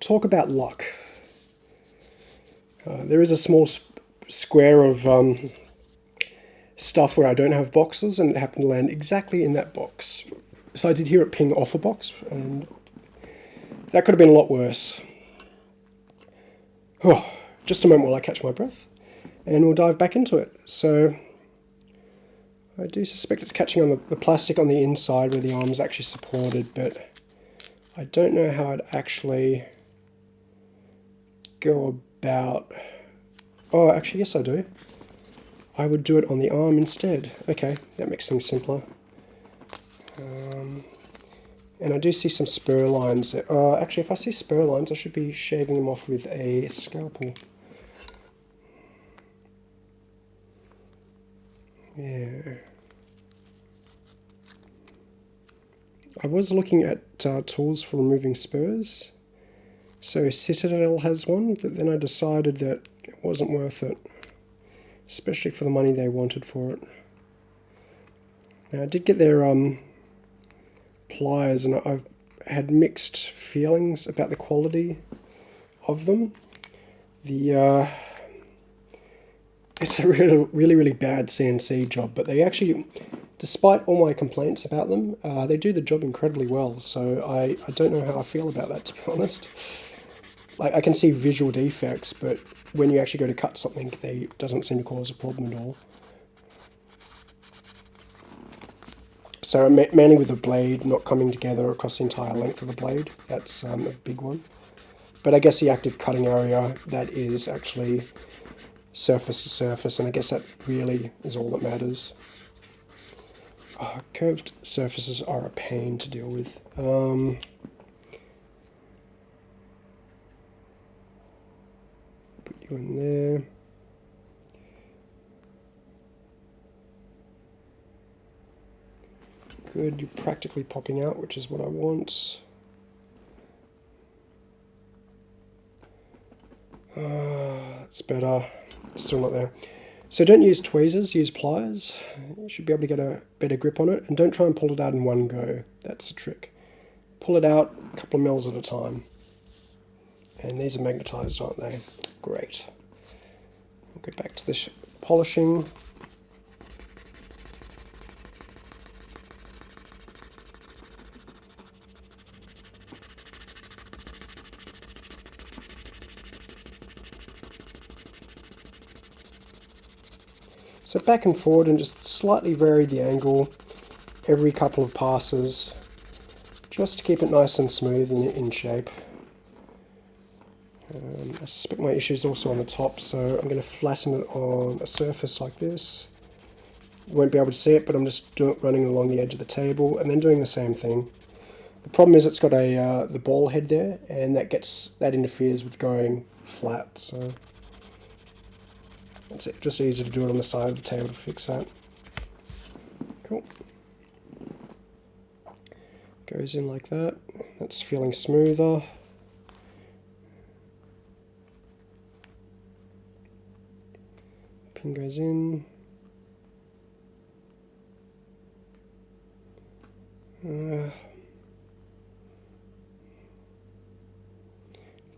Talk about luck. Uh, there is a small square of um, stuff where I don't have boxes and it happened to land exactly in that box. So I did hear it ping off a box and that could have been a lot worse. Oh, just a moment while I catch my breath and we'll dive back into it. So I do suspect it's catching on the, the plastic on the inside where the arm is actually supported, but I don't know how I'd actually go about... Oh, actually, yes I do. I would do it on the arm instead. Okay, that makes things simpler. Um, and I do see some spur lines. Uh, actually, if I see spur lines, I should be shaving them off with a scalpel. Yeah. I was looking at uh, tools for removing spurs. So Citadel has one, but then I decided that it wasn't worth it. Especially for the money they wanted for it. Now I did get their um, pliers and I've had mixed feelings about the quality of them. The uh, it's a really, really, really bad CNC job, but they actually, despite all my complaints about them, uh, they do the job incredibly well. So I, I don't know how I feel about that, to be honest. Like I can see visual defects, but when you actually go to cut something, they doesn't seem to cause a problem at all. So mainly with the blade not coming together across the entire length of the blade, that's um, a big one. But I guess the active cutting area, that is actually surface to surface, and I guess that really is all that matters. Oh, curved surfaces are a pain to deal with. Um, put you in there. Good, you're practically popping out, which is what I want. Uh, it's better. Still not there. So don't use tweezers, use pliers. You should be able to get a better grip on it. And don't try and pull it out in one go. That's the trick. Pull it out a couple of mils at a time. And these are magnetized, aren't they? Great. We'll get back to the polishing. So back and forward and just slightly vary the angle every couple of passes just to keep it nice and smooth and in shape. Um, I suspect my issue is also on the top so I'm going to flatten it on a surface like this. You won't be able to see it but I'm just doing, running along the edge of the table and then doing the same thing. The problem is it's got a uh, the ball head there and that gets that interferes with going flat so it's just easy to do it on the side of the table to fix that. Cool. Goes in like that. That's feeling smoother. Pin goes in. Uh,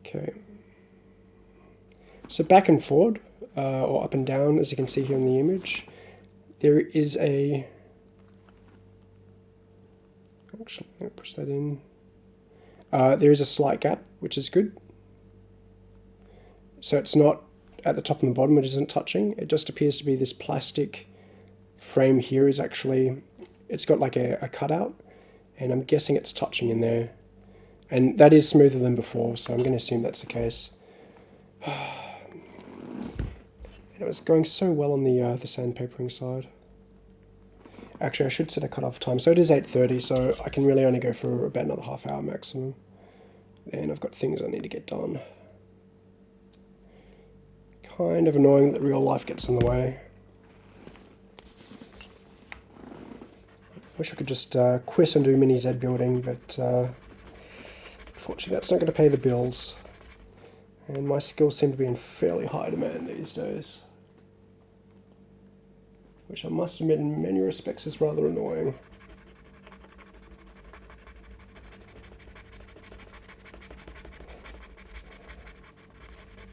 okay. So back and forward uh, or up and down as you can see here in the image. There is a, actually I'm going to push that in. Uh, there is a slight gap, which is good. So it's not at the top and the bottom, it isn't touching. It just appears to be this plastic frame here is actually, it's got like a, a cutout, and I'm guessing it's touching in there. And that is smoother than before, so I'm going to assume that's the case. It was going so well on the uh, the sandpapering side. Actually, I should set a cutoff time. So it is 8.30, so I can really only go for about another half hour maximum. And I've got things I need to get done. Kind of annoying that real life gets in the way. Wish I could just uh, quit and do mini Z building, but uh, unfortunately that's not going to pay the bills. And my skills seem to be in fairly high demand these days. Which I must admit in many respects is rather annoying.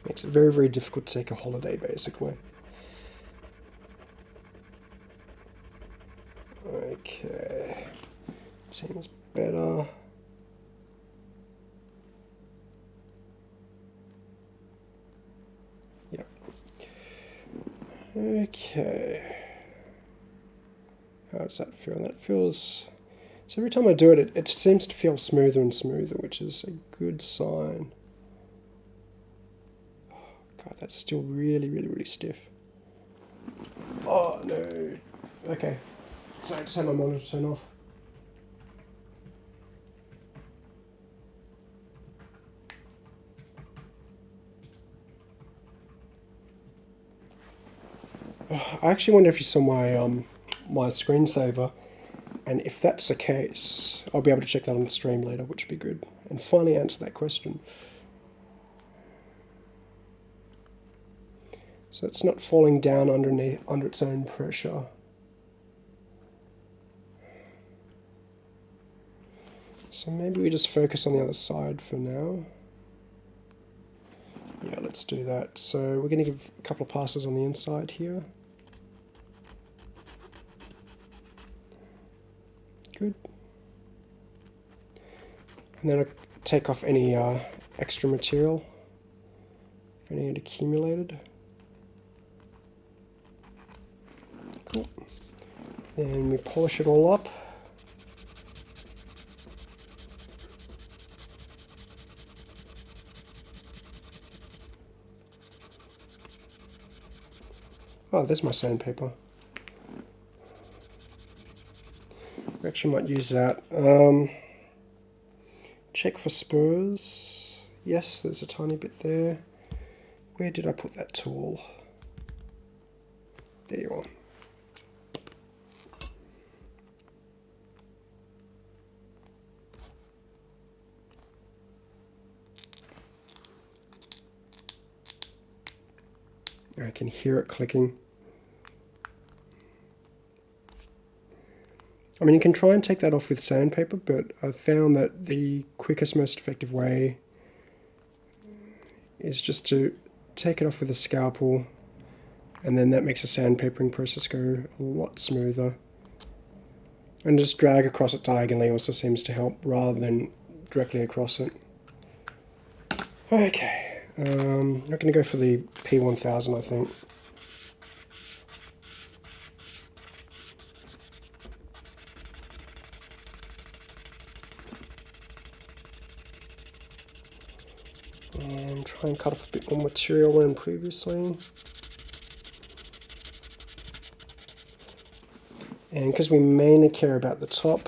Makes it very, very difficult to take a holiday, basically. Okay. Seems better. Yep. Okay. Does that feel? That feels... So every time I do it, it, it seems to feel smoother and smoother, which is a good sign. Oh, God, that's still really, really, really stiff. Oh, no. Okay. So I just had my monitor turn off. I actually wonder if you saw my um, my screensaver, and if that's the case, I'll be able to check that on the stream later, which would be good, and finally answer that question. So it's not falling down underneath under its own pressure. So maybe we just focus on the other side for now. Yeah, let's do that. So we're going to give a couple of passes on the inside here. Good. And then I take off any uh, extra material, if any had accumulated. Cool. Then we polish it all up. Oh, there's my sandpaper. We actually might use that. Um, check for spurs. Yes, there's a tiny bit there. Where did I put that tool? There you are. I can hear it clicking. I mean, you can try and take that off with sandpaper, but I've found that the quickest, most effective way is just to take it off with a scalpel, and then that makes the sandpapering process go a lot smoother. And just drag across it diagonally also seems to help, rather than directly across it. Okay, um, I'm not going to go for the P1000, I think. Cut off a bit more material than previously. And because we mainly care about the top,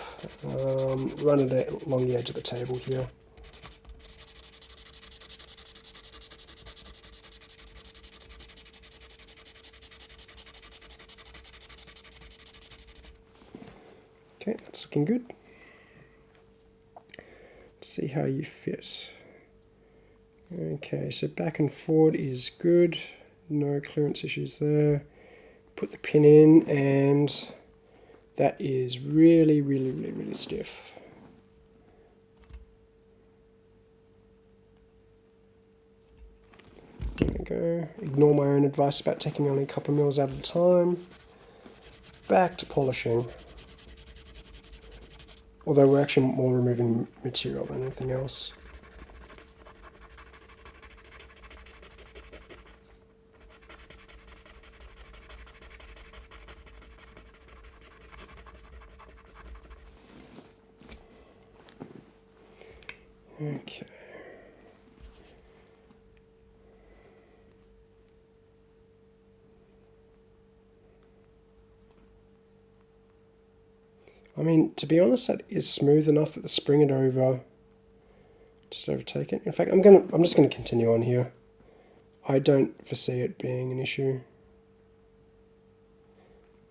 um, run it along the edge of the table here. Okay, that's looking good. Let's see how you fit. Okay, so back and forward is good. No clearance issues there. Put the pin in and that is really, really, really, really stiff. There we go. Ignore my own advice about taking only a couple mils at a time. Back to polishing. Although we're actually more removing material than anything else. Okay. I mean, to be honest, that is smooth enough that the spring it over, just overtake it. In fact, I'm gonna, I'm just gonna continue on here. I don't foresee it being an issue.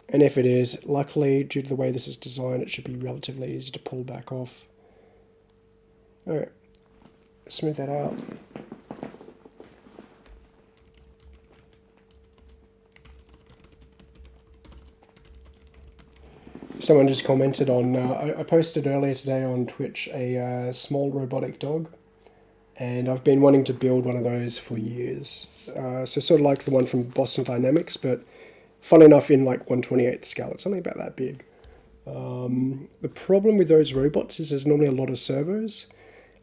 And if it is, luckily, due to the way this is designed, it should be relatively easy to pull back off. Alright, smooth that out. Someone just commented on, uh, I, posted earlier today on Twitch a uh, small robotic dog. and I've been wanting to build one of those for years. Uh, so sort of like the one from Boston Dynamics, but fun enough in like 128th scale. It's only about that big. Um, the problem with those robots is there's normally a lot of servos,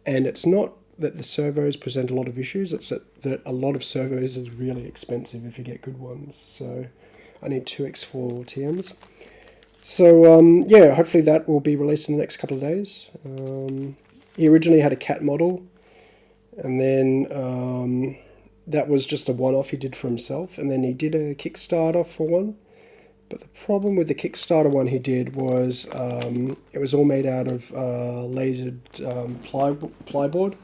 and it's not that the servos present a lot of issues, it's that, that a lot of servos is really expensive if you get good ones. So I need 2x4 TMs. So um, yeah, hopefully that will be released in the next couple of days. Um, he originally had a cat model, and then um, that was just a one-off he did for himself, and then he did a Kickstarter for one. But the problem with the Kickstarter one he did was um, it was all made out of uh, lasered um, ply plyboard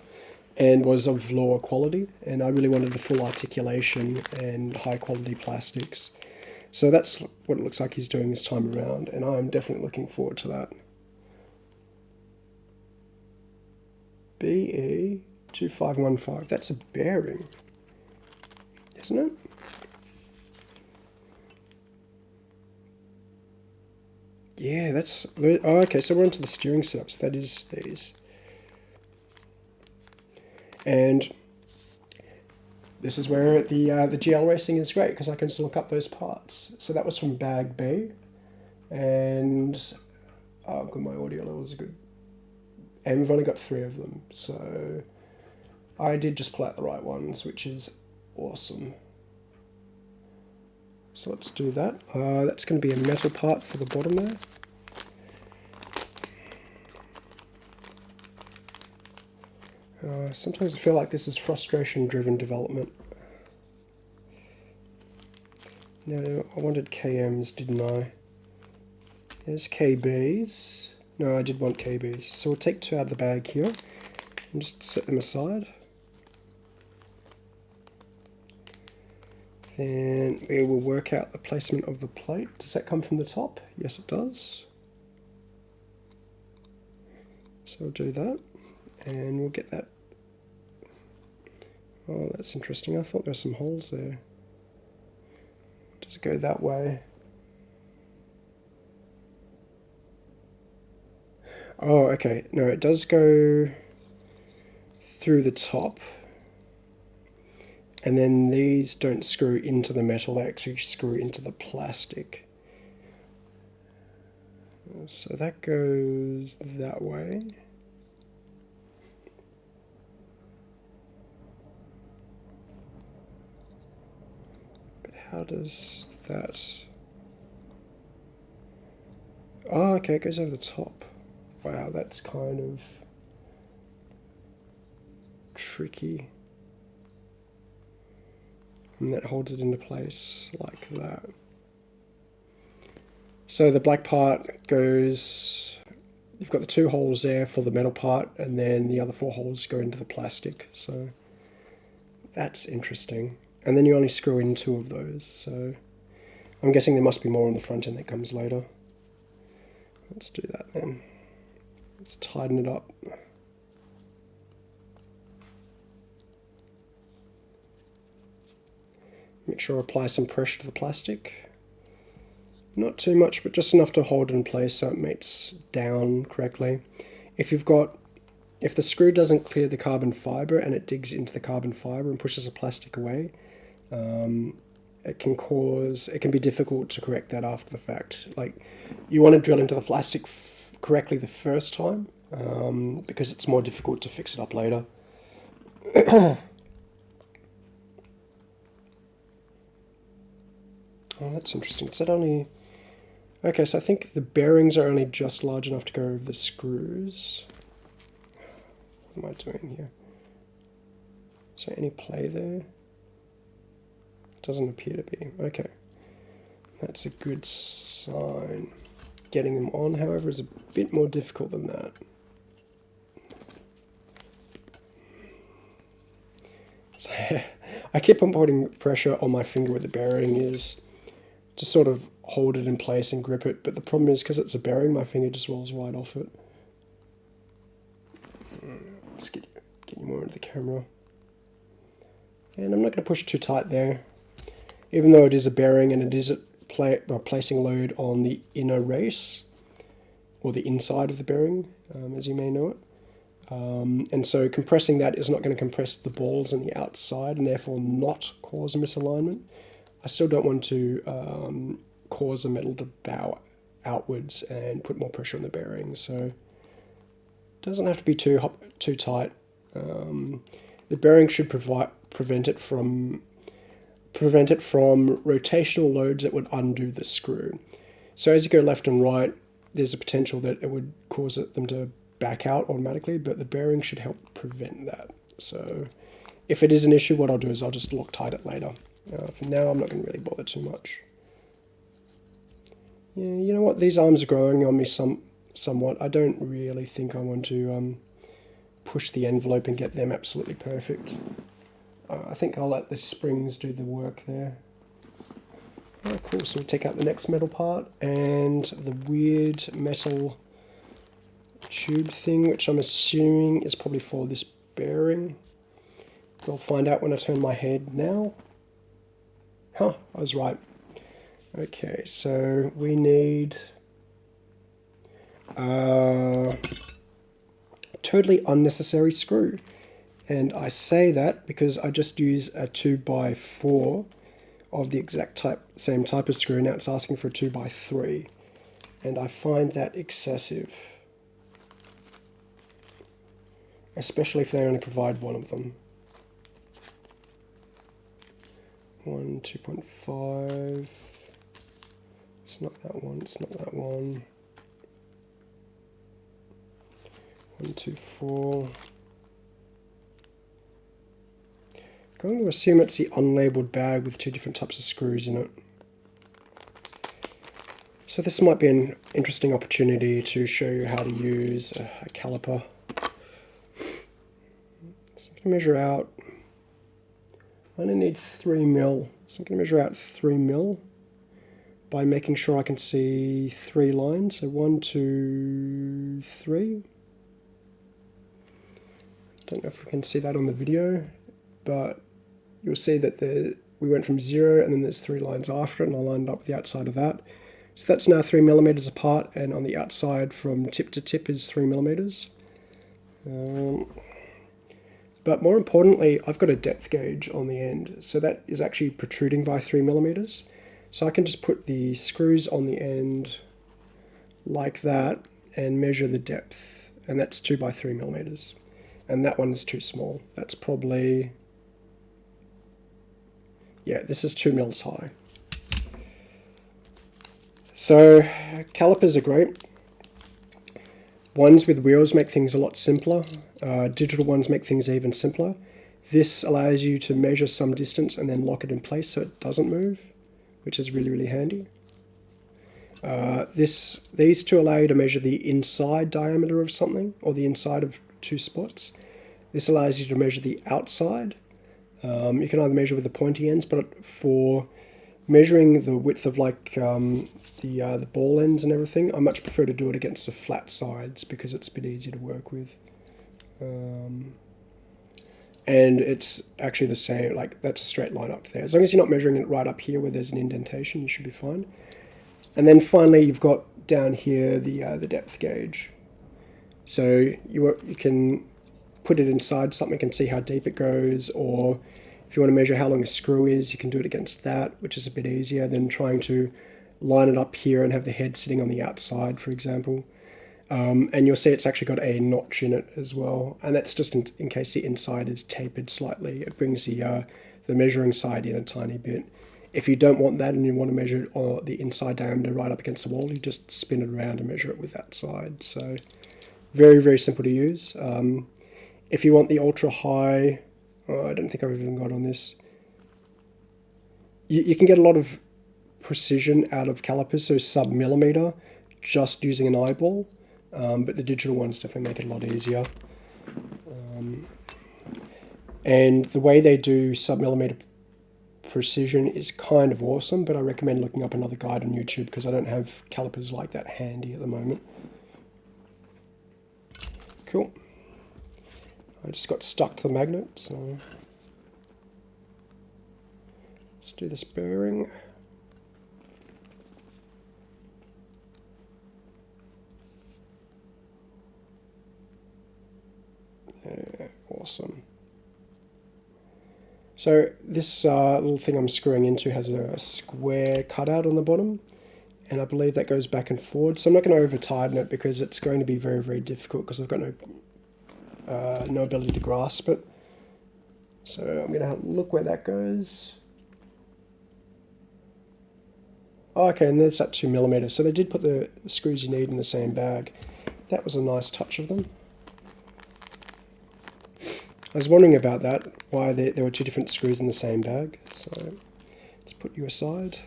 and was of lower quality, and I really wanted the full articulation and high quality plastics. So that's what it looks like he's doing this time around, and I'm definitely looking forward to that. BE2515, that's a bearing, isn't it? Yeah, that's, oh, okay, so we're onto the steering setups, that is these. And this is where the uh, the GL racing is great because I can just look up those parts. So that was from Bag B, and oh, good, my audio level is good. And we've only got three of them, so I did just pull out the right ones, which is awesome. So let's do that. Uh, that's going to be a metal part for the bottom there. Uh, sometimes I feel like this is frustration-driven development. No, I wanted KMs, didn't I? There's KBs. No, I did want KBs. So we'll take two out of the bag here and just set them aside. Then we will work out the placement of the plate. Does that come from the top? Yes, it does. So we'll do that and we'll get that Oh, that's interesting. I thought there were some holes there. Does it go that way? Oh, okay. No, it does go through the top. And then these don't screw into the metal, they actually screw into the plastic. So that goes that way. How does that... Oh, okay, it goes over the top. Wow, that's kind of tricky. And that holds it into place like that. So the black part goes, you've got the two holes there for the metal part, and then the other four holes go into the plastic. So that's interesting and then you only screw in two of those so I'm guessing there must be more on the front end that comes later. Let's do that then. Let's tighten it up. Make sure I apply some pressure to the plastic. Not too much but just enough to hold in place so it mates down correctly. If you've got if the screw doesn't clear the carbon fiber and it digs into the carbon fiber and pushes the plastic away, um, it can cause it can be difficult to correct that after the fact. Like you want to drill into the plastic correctly the first time um, because it's more difficult to fix it up later. oh, that's interesting. Is that only... Okay, so I think the bearings are only just large enough to go over the screws. What am I doing here? Is there any play there? Doesn't appear to be. Okay. That's a good sign. Getting them on, however, is a bit more difficult than that. So I keep on putting pressure on my finger where the bearing is to sort of hold it in place and grip it, but the problem is because it's a bearing, my finger just rolls right off it. Let's get, get you more into the camera. And I'm not going to push too tight there even though it is a bearing and it is pla placing load on the inner race or the inside of the bearing, um, as you may know it. Um, and so compressing that is not going to compress the balls on the outside and therefore not cause a misalignment. I still don't want to um, cause the metal to bow outwards and put more pressure on the bearing. So it doesn't have to be too too tight. Um, the bearing should provide prevent it from prevent it from rotational loads that would undo the screw. So as you go left and right, there's a potential that it would cause them to back out automatically, but the bearing should help prevent that. So if it is an issue, what I'll do is I'll just Loctite it later. Uh, for now, I'm not going to really bother too much. Yeah, you know what? These arms are growing on me some somewhat. I don't really think I want to um, push the envelope and get them absolutely perfect. Uh, I think I'll let the springs do the work there. Oh, cool. So we'll take out the next metal part and the weird metal tube thing, which I'm assuming is probably for this bearing. We'll find out when I turn my head now. Huh, I was right. Okay, so we need a totally unnecessary screw. And I say that because I just use a 2x4 of the exact type, same type of screw. Now it's asking for a 2x3. And I find that excessive. Especially if they only provide one of them. 1, 2.5. It's not that one, it's not that one. 1, 2, 4. I'm going to assume it's the unlabeled bag with two different types of screws in it. So this might be an interesting opportunity to show you how to use a, a caliper. So I'm going to measure out, I only need 3 mil, so I'm going to measure out 3 mil by making sure I can see three lines. So one, two, three. Don't know if we can see that on the video, but you'll see that the we went from zero and then there's three lines after it and I lined up the outside of that. So that's now three millimeters apart and on the outside from tip to tip is three millimeters. Um, but more importantly, I've got a depth gauge on the end. So that is actually protruding by three millimeters. So I can just put the screws on the end like that and measure the depth. And that's two by three millimeters. And that one is too small. That's probably yeah, this is 2 mils high. So calipers are great. Ones with wheels make things a lot simpler. Uh, digital ones make things even simpler. This allows you to measure some distance and then lock it in place so it doesn't move, which is really, really handy. Uh, this, these two allow you to measure the inside diameter of something, or the inside of two spots. This allows you to measure the outside, um, you can either measure with the pointy ends, but for measuring the width of like um, the uh, the ball ends and everything, I much prefer to do it against the flat sides because it's a bit easier to work with. Um, and it's actually the same, like that's a straight line up there. As long as you're not measuring it right up here where there's an indentation, you should be fine. And then finally, you've got down here the uh, the depth gauge. So you you can put it inside something and see how deep it goes, or if you want to measure how long a screw is, you can do it against that, which is a bit easier than trying to line it up here and have the head sitting on the outside, for example. Um, and you'll see it's actually got a notch in it as well, and that's just in, in case the inside is tapered slightly. It brings the uh, the measuring side in a tiny bit. If you don't want that and you want to measure the inside diameter right up against the wall, you just spin it around and measure it with that side. So very, very simple to use. Um, if you want the ultra high, oh, I don't think I've even got on this. You, you can get a lot of precision out of calipers, so sub millimeter, just using an eyeball. Um, but the digital ones definitely make it a lot easier. Um, and the way they do sub millimeter precision is kind of awesome, but I recommend looking up another guide on YouTube because I don't have calipers like that handy at the moment. Cool. I just got stuck to the magnet, so let's do this bearing. Yeah, Awesome. So this uh, little thing I'm screwing into has a square cutout on the bottom and I believe that goes back and forward. So I'm not going to over tighten it because it's going to be very, very difficult because I've got no, uh, no ability to grasp it. So I'm going to look where that goes. Oh, okay, and there's that two millimeters. So they did put the, screws you need in the same bag. That was a nice touch of them. I was wondering about that, why there, there were two different screws in the same bag. So let's put you aside.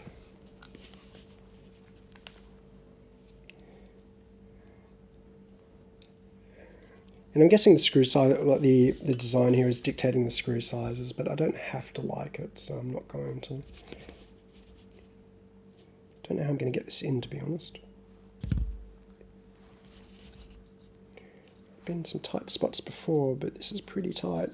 And I'm guessing the screw size, like the, the design here is dictating the screw sizes, but I don't have to like it, so I'm not going to. Don't know how I'm going to get this in, to be honest. Been some tight spots before, but this is pretty tight.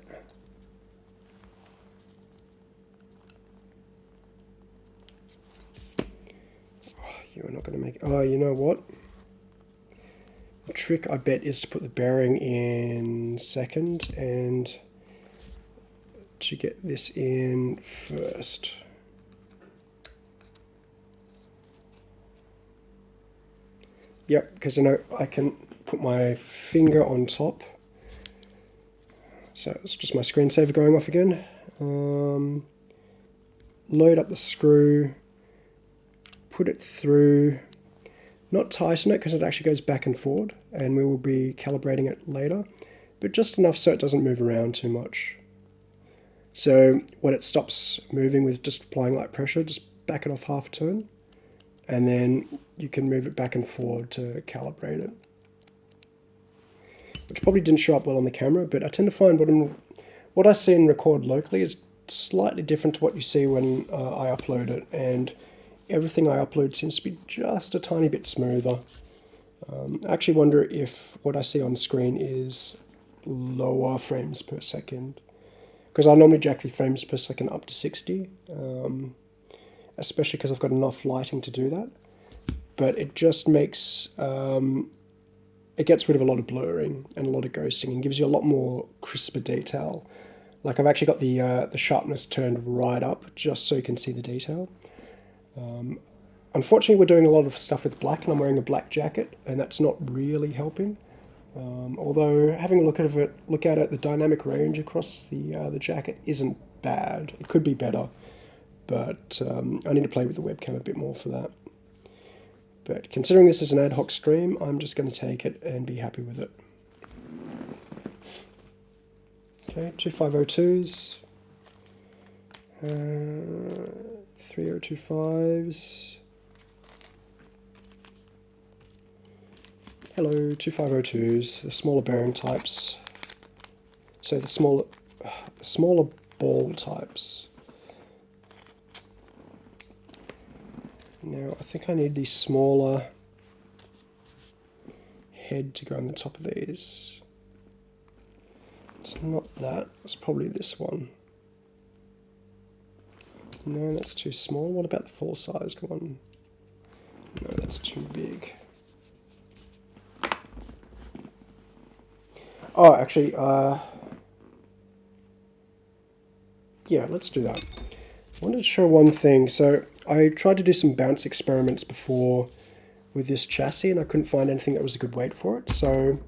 Oh, you are not going to make. Oh, you know what? Trick, I bet, is to put the bearing in second and to get this in first. Yep, because I know I can put my finger on top. So it's just my screensaver going off again. Um, load up the screw, put it through, not tighten it because it actually goes back and forward and we will be calibrating it later, but just enough so it doesn't move around too much. So when it stops moving with just applying light pressure, just back it off half a turn and then you can move it back and forward to calibrate it. Which probably didn't show up well on the camera, but I tend to find what, I'm, what I see and record locally is slightly different to what you see when uh, I upload it, and everything I upload seems to be just a tiny bit smoother. Um, I actually wonder if what I see on screen is lower frames per second. Because I normally jack the frames per second up to 60, um, especially because I've got enough lighting to do that. But it just makes, um, it gets rid of a lot of blurring and a lot of ghosting and gives you a lot more crisper detail. Like I've actually got the, uh, the sharpness turned right up just so you can see the detail. Um, unfortunately, we're doing a lot of stuff with black, and I'm wearing a black jacket, and that's not really helping. Um, although having a look at it, look at it, the dynamic range across the uh, the jacket isn't bad. It could be better, but um, I need to play with the webcam a bit more for that. But considering this is an ad hoc stream, I'm just going to take it and be happy with it. Okay, two 502s. Uh, 3025s. Hello, 2502s, the smaller bearing types. So the smaller, smaller ball types. Now I think I need the smaller head to go on the top of these. It's not that, it's probably this one. No, that's too small. What about the full-sized one? No, that's too big. Oh, actually, uh, yeah, let's do that. I wanted to show one thing. So I tried to do some bounce experiments before with this chassis and I couldn't find anything that was a good weight for it. So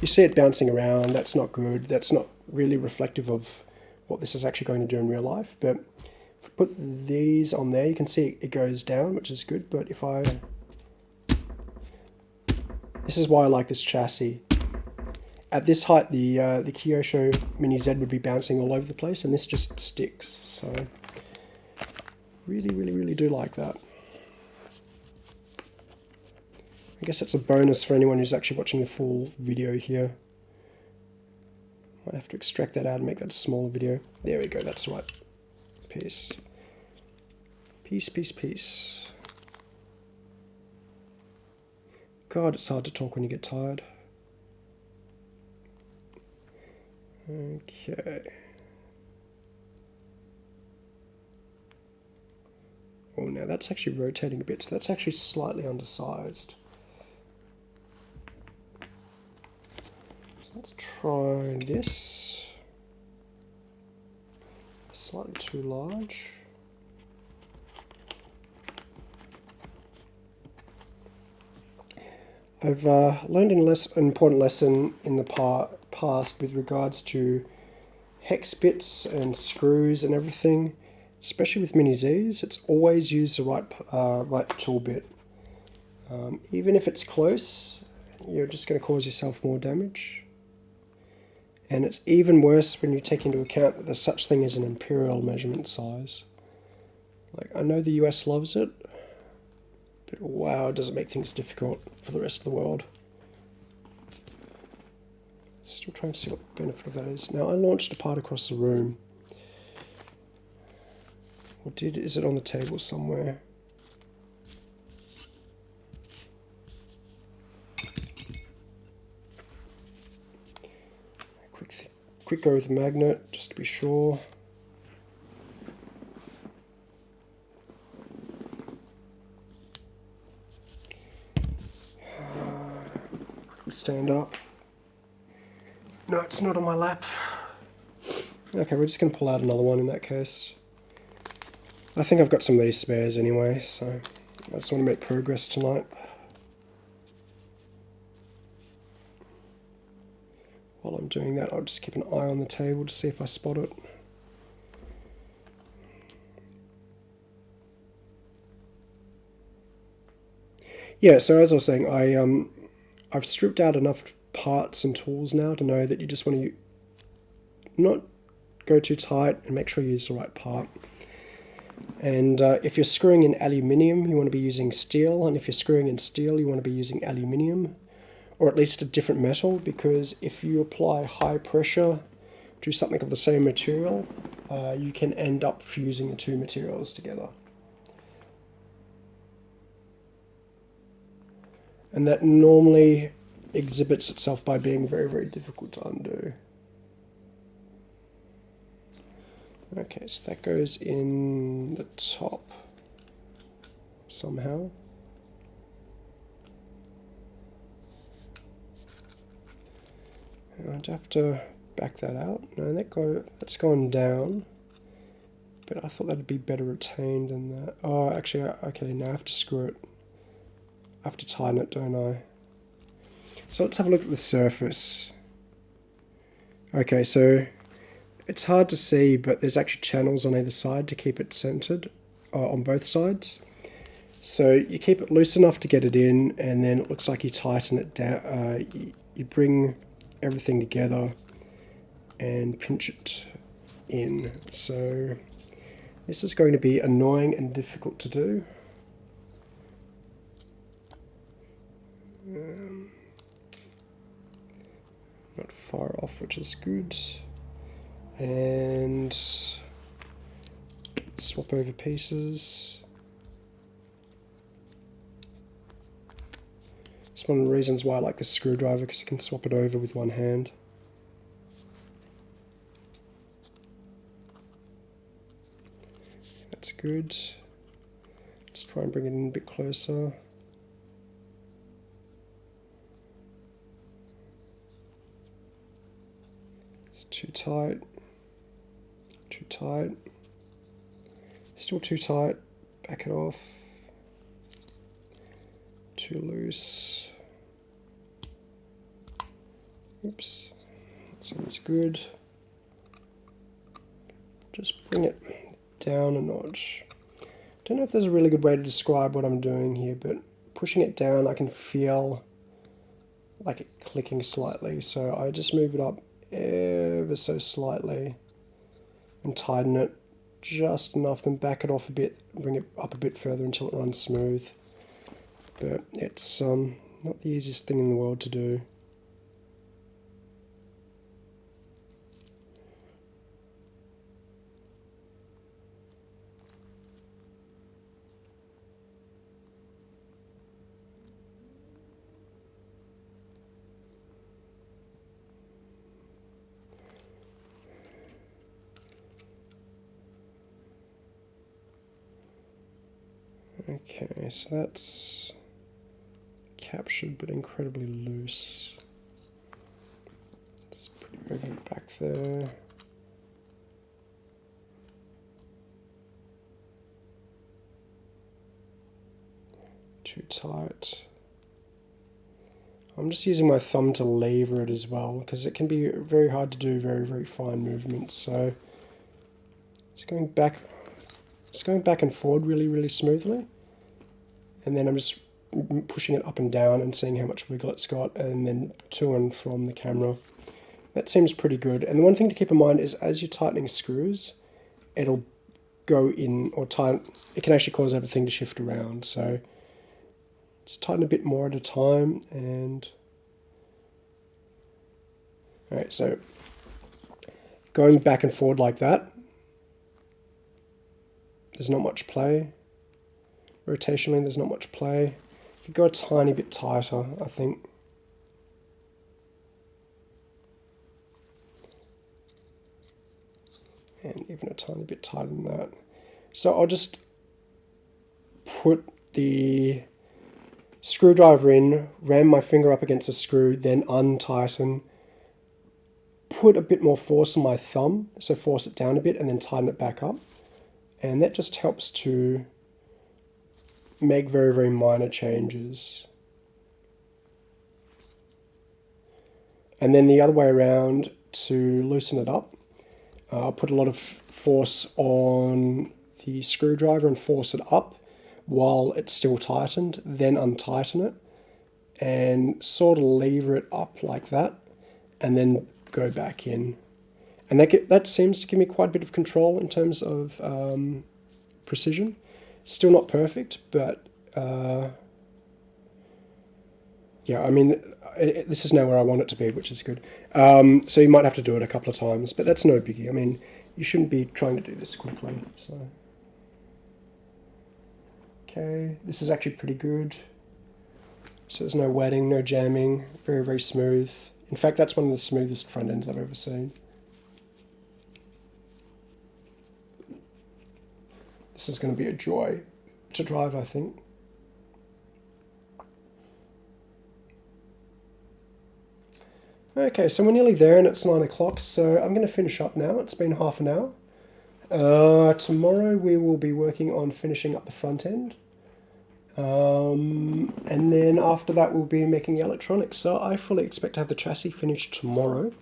you see it bouncing around. That's not good. That's not really reflective of what this is actually going to do in real life. But put these on there, you can see it goes down, which is good, but if I... This is why I like this chassis. At this height, the uh, the Kyosho Mini Z would be bouncing all over the place, and this just sticks, so... Really, really, really do like that. I guess that's a bonus for anyone who's actually watching the full video here. Might have to extract that out and make that a smaller video. There we go, that's right. Peace. Peace, peace, peace. God, it's hard to talk when you get tired. Okay. Oh, now that's actually rotating a bit, so that's actually slightly undersized. So let's try this. Slightly too large. I've uh, learned an, less, an important lesson in the past with regards to hex bits and screws and everything, especially with Mini Zs. It's always use the right, uh, right tool bit. Um, even if it's close, you're just going to cause yourself more damage. And it's even worse when you take into account that there's such thing as an imperial measurement size. Like, I know the US loves it, but wow, it does it make things difficult for the rest of the world. Still trying to see what the benefit of that is. Now, I launched a part across the room. What did, is it on the table somewhere? Quick, go with the magnet, just to be sure. stand up. No, it's not on my lap. Okay, we're just going to pull out another one in that case. I think I've got some of these spares anyway, so I just want to make progress tonight. While I'm doing that, I'll just keep an eye on the table to see if I spot it. Yeah, so as I was saying, I um, I've stripped out enough parts and tools now to know that you just want to not go too tight and make sure you use the right part. And uh, if you're screwing in aluminium, you want to be using steel, and if you're screwing in steel, you want to be using aluminium, or at least a different metal, because if you apply high pressure to something of the same material, uh, you can end up fusing the two materials together. and that normally exhibits itself by being very, very difficult to undo. Okay, so that goes in the top somehow. I'd have to back that out. No, that go that's gone down. But I thought that'd be better retained than that. Oh, actually, okay, now I have to screw it. I have to tighten it, don't I? So let's have a look at the surface. Okay, so it's hard to see, but there's actually channels on either side to keep it centered uh, on both sides. So you keep it loose enough to get it in, and then it looks like you tighten it down. Uh, you, you bring everything together and pinch it in. So this is going to be annoying and difficult to do. Um, not far off, which is good. And swap over pieces. It's one of the reasons why I like the screwdriver because you can swap it over with one hand. That's good. Let's try and bring it in a bit closer. It's too tight, too tight, still too tight, back it off, too loose, oops, sounds good, just bring it down a notch. Don't know if there's a really good way to describe what I'm doing here, but pushing it down I can feel like it clicking slightly, so I just move it up ever so slightly and tighten it just enough, then back it off a bit, bring it up a bit further until it runs smooth. But it's um, not the easiest thing in the world to do. so that's captured but incredibly loose. Let's move it back there. Too tight. I'm just using my thumb to lever it as well because it can be very hard to do very very fine movements so it's going back it's going back and forward really really smoothly and then I'm just pushing it up and down and seeing how much wiggle it's got and then to and from the camera. That seems pretty good. And the one thing to keep in mind is as you're tightening screws, it'll go in or tighten, it can actually cause everything to shift around. So just tighten a bit more at a time and all right, so going back and forward like that, there's not much play. Rotationally, there's not much play. You go a tiny bit tighter, I think. And even a tiny bit tighter than that. So I'll just put the screwdriver in, ram my finger up against the screw, then untighten, put a bit more force on my thumb, so force it down a bit and then tighten it back up. And that just helps to make very, very minor changes. And then the other way around to loosen it up, uh, I'll put a lot of force on the screwdriver and force it up while it's still tightened, then untighten it and sort of lever it up like that and then go back in. And that, get, that seems to give me quite a bit of control in terms of um, precision. Still not perfect, but uh, yeah, I mean, it, it, this is now where I want it to be, which is good. Um, so you might have to do it a couple of times, but that's no biggie. I mean, you shouldn't be trying to do this quickly. So, okay, this is actually pretty good. So there's no wetting, no jamming, very, very smooth. In fact, that's one of the smoothest front ends I've ever seen. This is going to be a joy to drive, I think. Okay, so we're nearly there and it's 9 o'clock, so I'm going to finish up now. It's been half an hour. Uh, tomorrow we will be working on finishing up the front end. Um, and then after that we'll be making the electronics. So I fully expect to have the chassis finished tomorrow.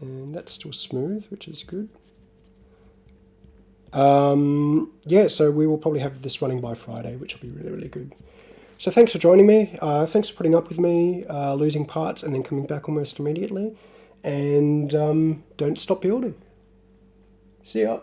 And that's still smooth, which is good. Um, yeah, so we will probably have this running by Friday, which will be really, really good. So thanks for joining me. Uh, thanks for putting up with me, uh, losing parts and then coming back almost immediately. And um, don't stop building. See ya.